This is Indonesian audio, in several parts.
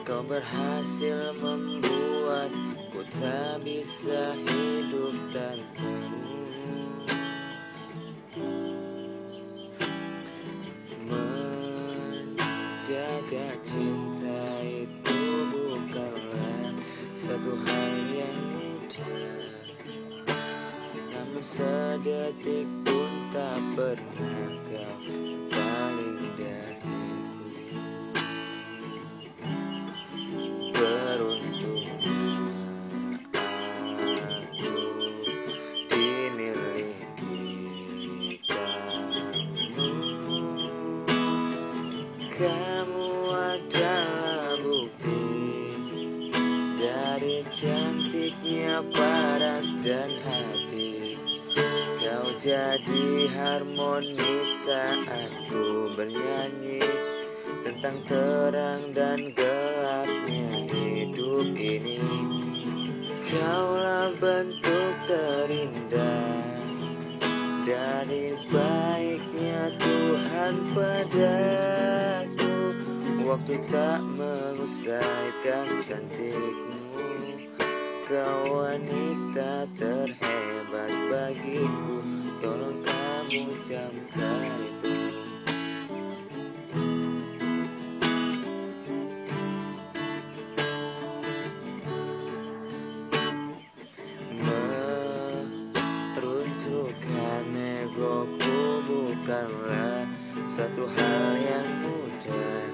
Kau berhasil membuatku tak bisa hidup tanpamu Menjaga cinta itu bukanlah satu hal yang mudah. Namun sedetik pun tak pernah kau paras dan hati. Kau jadi harmoni saat ku bernyanyi Tentang terang dan gelapnya hidup ini. Kaulah bentuk terindah Dari baiknya Tuhan padaku. Waktu tak mengusaikan cantikmu Kau wanita terhebat bagiku Tolong kamu camkan itu Meruntuhkan egoku bukanlah satu hal yang mudah.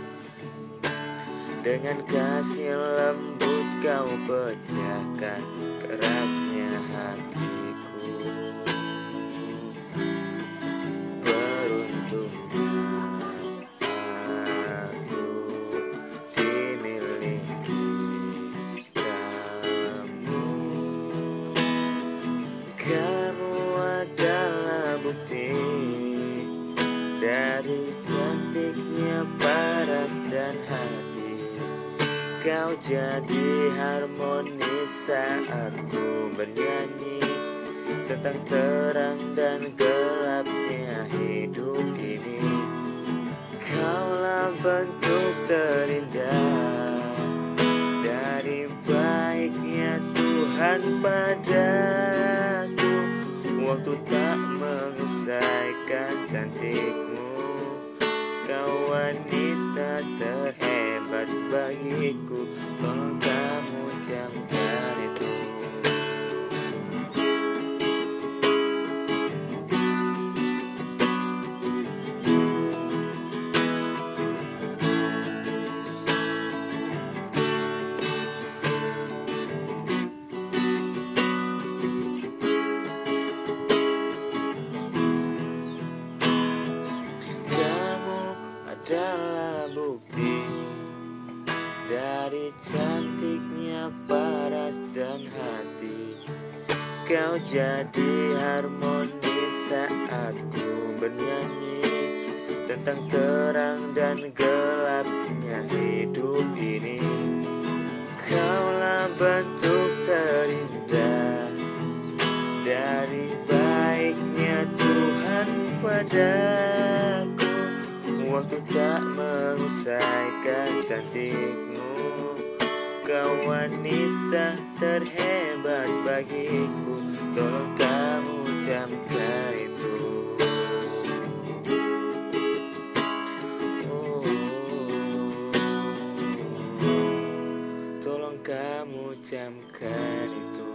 Dengan kasih lembut kau pecahkan kerasnya hatiku. Beruntungnya aku dimiliki kamu. Kamu adalah bukti dari cantiknya paras dan hati Kau jadi harmoni saat ku bernyanyi Tentang terang dan gelapnya hidup ini. Kaulah bentuk terindah Dari baiknya Tuhan padaku. Waktu tak mengusaikan cantikmu Kau wanita terhebat bagiku. Tolong kamu camkan Dari cantiknya paras dan hati Kau jadi harmoni saat ku bernyanyi. Tentang terang dan gelapnya hidup ini Kaulah bentuk terindah. Dari baiknya Tuhan padaku Waktu tak mengusaikan cantikmu Kau wanita terhebat bagiku. Tolong kamu camkan itu. Oh, Tolong kamu camkan itu